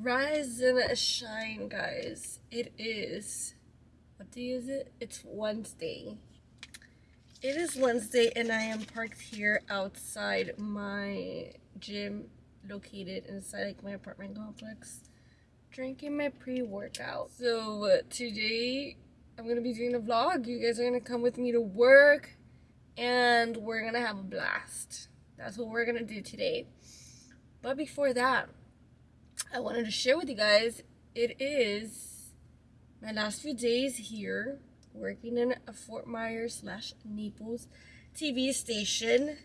Rise and shine, guys. It is. What day is it? It's Wednesday. It is Wednesday, and I am parked here outside my gym located inside like my apartment complex drinking my pre-workout so today i'm gonna be doing a vlog you guys are gonna come with me to work and we're gonna have a blast that's what we're gonna do today but before that i wanted to share with you guys it is my last few days here working in a fort myers slash naples tv station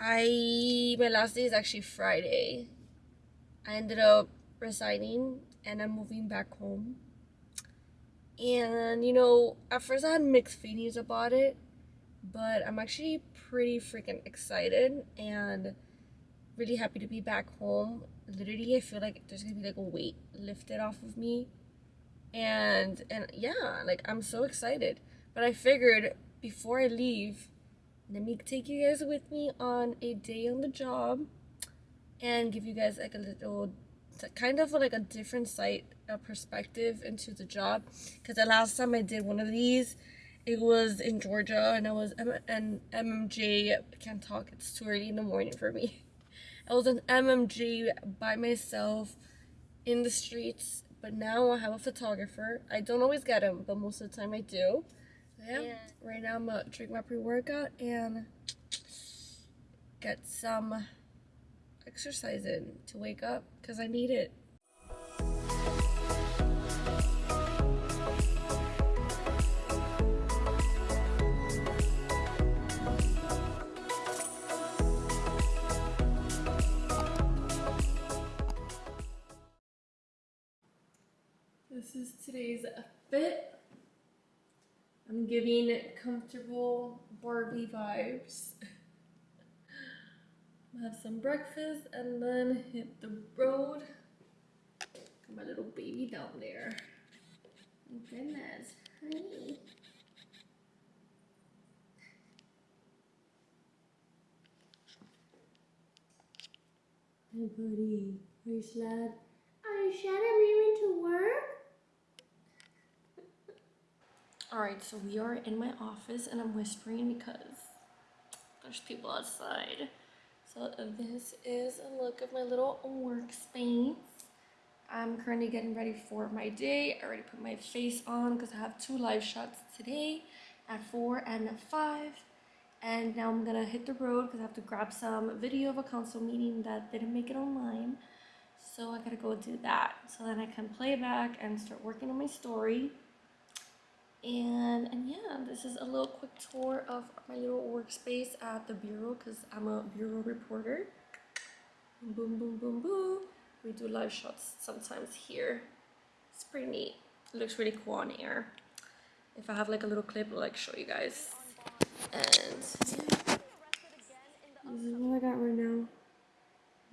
I my last day is actually Friday. I ended up resigning and I'm moving back home. And you know, at first I had mixed feelings about it, but I'm actually pretty freaking excited and really happy to be back home. Literally, I feel like there's gonna be like a weight lifted off of me. And and yeah, like I'm so excited. But I figured before I leave, let me take you guys with me on a day on the job and give you guys like a little kind of like a different sight a perspective into the job because the last time i did one of these it was in georgia and i was and mmj can't talk it's too early in the morning for me i was an MMJ by myself in the streets but now i have a photographer i don't always get him but most of the time i do yeah. yeah. Right now I'm gonna drink my pre-workout and get some exercise in to wake up because I need it. This is today's fit I'm giving comfortable Barbie vibes. have some breakfast and then hit the road. Got my little baby down there. Oh goodness, honey. Hey buddy, are you sad? Are you sad I'm leaving to work? Alright, so we are in my office and I'm whispering because there's people outside. So this is a look of my little workspace. I'm currently getting ready for my day. I already put my face on because I have two live shots today at 4 and at 5. And now I'm gonna hit the road because I have to grab some video of a council meeting that didn't make it online. So I gotta go do that. So then I can play back and start working on my story and and yeah this is a little quick tour of my little workspace at the bureau because i'm a bureau reporter. Boom boom boom boom. We do live shots sometimes here. It's pretty neat. It looks really cool on air. If i have like a little clip i'll like show you guys. And this is what i got right now.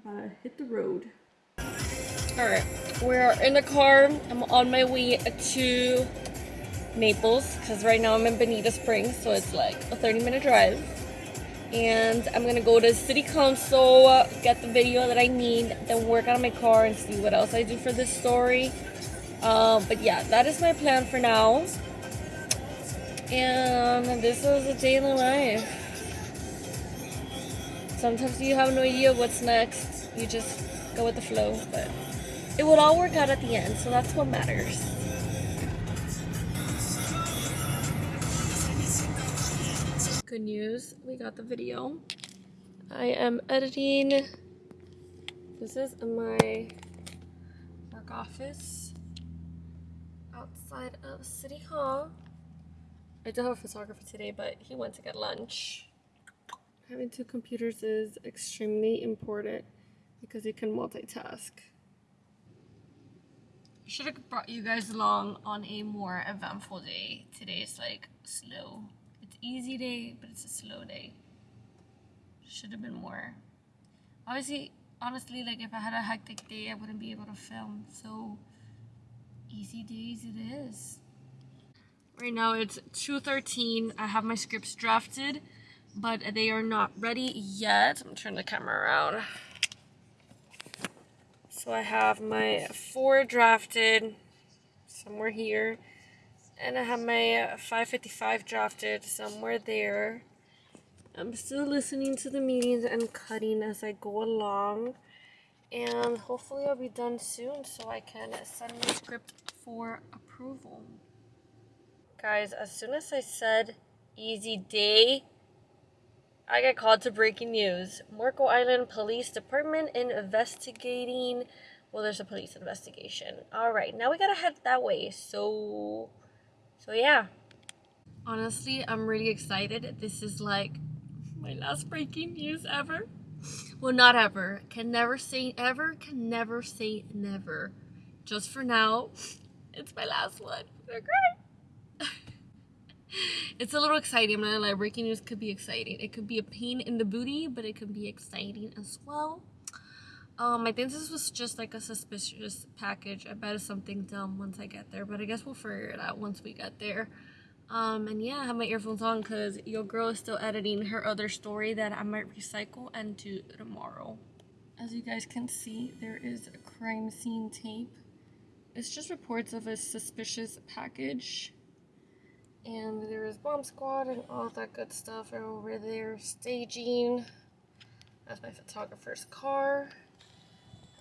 About to hit the road. All right. We're in the car. I'm on my way to Naples because right now I'm in Bonita Springs, so it's like a 30 minute drive. And I'm gonna go to City Council, get the video that I need, then work on my car and see what else I do for this story. Um, but yeah, that is my plan for now. And this is a day in the life. Sometimes you have no idea what's next. You just go with the flow, but it will all work out at the end, so that's what matters. Good news. We got the video. I am editing. This is my work office outside of City Hall. I do have a photographer today, but he went to get lunch. Having two computers is extremely important because you can multitask. I should have brought you guys along on a more eventful day. Today is like slow easy day, but it's a slow day. Should have been more. Obviously, honestly, like if I had a hectic day, I wouldn't be able to film. So easy days it is. Right now it's 2.13. I have my scripts drafted, but they are not ready yet. I'm turning the camera around. So I have my four drafted somewhere here. And I have my uh, 555 drafted somewhere there. I'm still listening to the meetings and cutting as I go along. And hopefully I'll be done soon so I can send my script for approval. Guys, as soon as I said easy day, I got called to breaking news. Marco Island Police Department investigating. Well, there's a police investigation. All right, now we gotta head that way. So, so yeah. Honestly, I'm really excited. This is like my last breaking news ever. Well, not ever. Can never say ever. Can never say never. Just for now, it's my last one. Okay it's a little exciting. I'm not gonna lie, breaking news could be exciting. It could be a pain in the booty, but it could be exciting as well. Um, I think this was just like a suspicious package. I bet it's something dumb once I get there, but I guess we'll figure it out once we get there. Um, and yeah, I have my earphones on because your girl is still editing her other story that I might recycle and do tomorrow. As you guys can see, there is a crime scene tape. It's just reports of a suspicious package and there's bomb squad and all that good stuff over there staging that's my photographer's car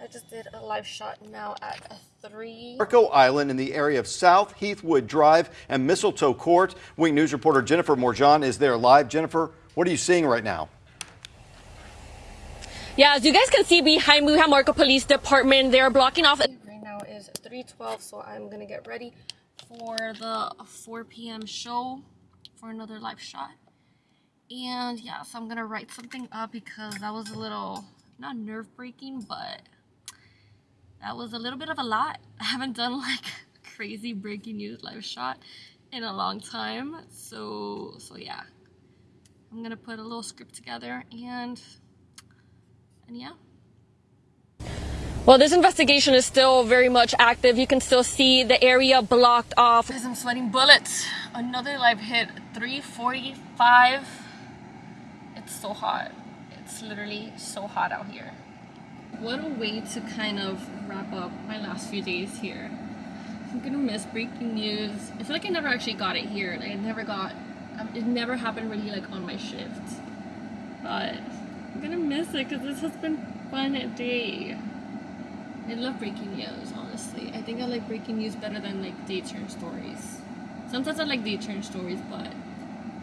I just did a live shot now at a 3. Marco Island in the area of South Heathwood Drive and Mistletoe Court. WINK News reporter Jennifer Morjan is there live. Jennifer, what are you seeing right now? Yeah, as you guys can see behind me, we have Marco Police Department. They're blocking off. Right now is 312, so I'm going to get ready for the 4 p.m. show for another live shot. And yeah, so I'm gonna write something up because that was a little, not nerve breaking, but that was a little bit of a lot. I haven't done like crazy breaking news live shot in a long time. So, so yeah, I'm gonna put a little script together and, and yeah. Well, this investigation is still very much active. You can still see the area blocked off. As I'm sweating bullets. Another live hit, 345. It's so hot. It's literally so hot out here. What a way to kind of wrap up my last few days here. I'm gonna miss breaking news. I feel like I never actually got it here. Like I never got, um, it never happened really like on my shift. But I'm gonna miss it because this has been fun day. I love breaking news, honestly. I think I like breaking news better than like day turn stories. Sometimes I like day turn stories, but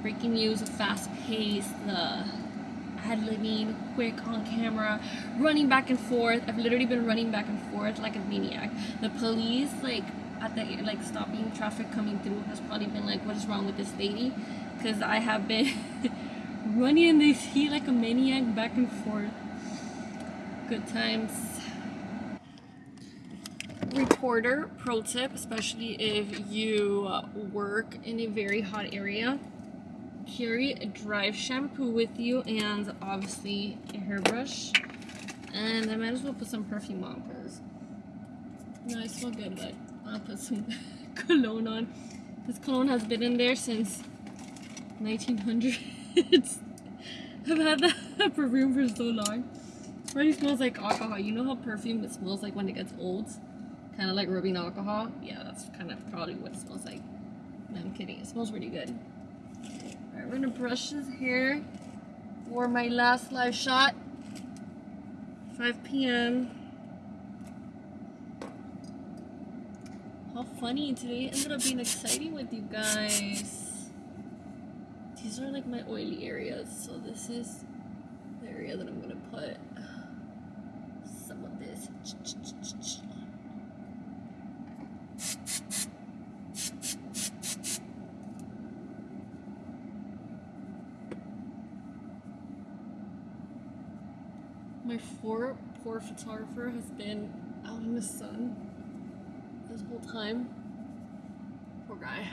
breaking news, fast pace, the ad living, quick on camera, running back and forth. I've literally been running back and forth like a maniac. The police, like at the like stopping traffic coming through, has probably been like, "What is wrong with this lady?" Because I have been running in this heat like a maniac back and forth. Good times reporter pro tip especially if you work in a very hot area carry a dry shampoo with you and obviously a hairbrush and I might as well put some perfume on because know I smell good but I'll put some cologne on this cologne has been in there since 1900s I've had that perfume for so long it already smells like alcohol you know how perfume it smells like when it gets old kind of like rubbing alcohol. Yeah, that's kind of probably what it smells like. No, I'm kidding. It smells really good. We're gonna brush his hair for my last live shot. 5 p.m. How funny. Today ended up being exciting with you guys. These are like my oily areas. So this is the area that I'm gonna put some of this. My poor, poor photographer has been out in the sun this whole time. Poor guy.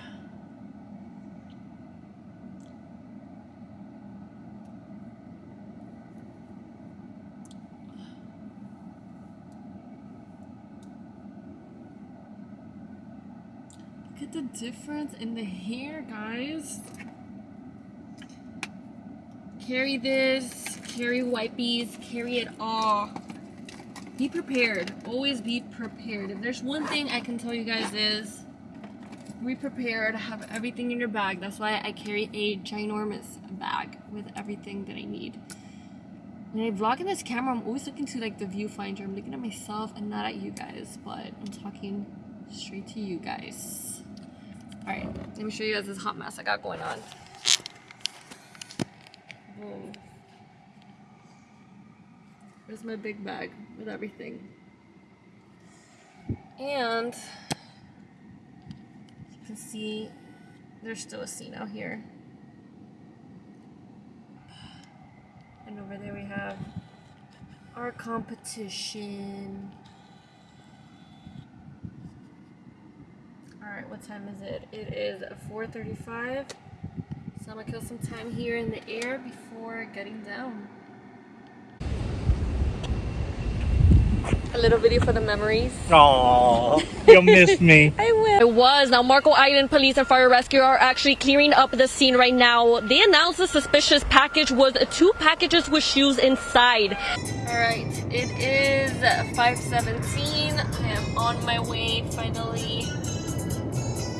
Look at the difference in the hair, guys. Carry this, carry wipies, carry it all. be prepared. Always be prepared. If there's one thing I can tell you guys is be prepared. Have everything in your bag. That's why I carry a ginormous bag with everything that I need. When I vlog in this camera, I'm always looking to like the viewfinder. I'm looking at myself and not at you guys, but I'm talking straight to you guys. Alright, let me show you guys this hot mess I got going on. There's my big bag with everything. And you can see there's still a scene out here. And over there we have our competition. Alright, what time is it? It is 4.35. So I'm gonna kill some time here in the air before getting down. A little video for the memories. Aw, you'll miss me. I will. It was. Now, Marco Island Police and Fire Rescue are actually clearing up the scene right now. They announced the suspicious package was two packages with shoes inside. Alright, it is 517. I am on my way finally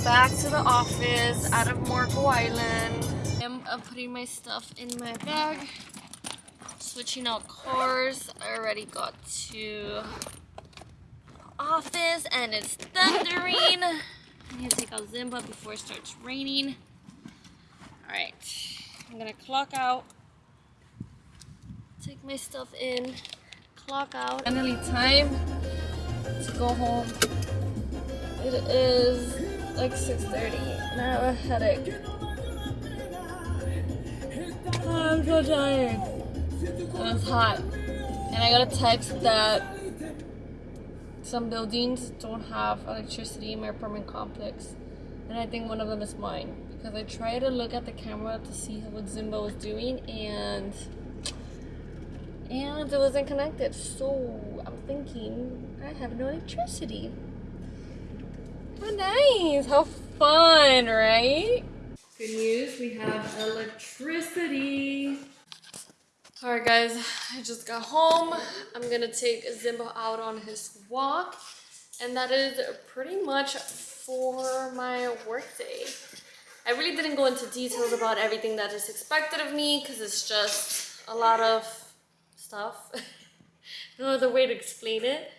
back to the office out of Marco Island. I'm uh, putting my stuff in my bag. Switching out cars. I already got to office and it's thundering. I need to take out Zimba before it starts raining. Alright, I'm gonna clock out, take my stuff in, clock out. Finally time to go home. It is like 6.30 and I have a headache. I'm so tired. And it's hot. And I got a text that some buildings don't have electricity in my apartment complex. And I think one of them is mine. Because I tried to look at the camera to see what Zimba was doing and and it wasn't connected. So I'm thinking I have no electricity. How nice! How fun, right? Good news, we have electricity. Alright guys, I just got home. I'm gonna take Zimba out on his walk. And that is pretty much for my workday. I really didn't go into details about everything that is expected of me because it's just a lot of stuff. no other way to explain it.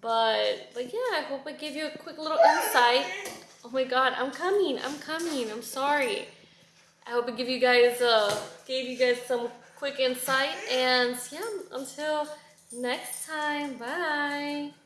But, but yeah, I hope I gave you a quick little insight. Oh my god, I'm coming, I'm coming, I'm sorry. I hope I give you guys uh gave you guys some quick insight and yeah, until next time, bye.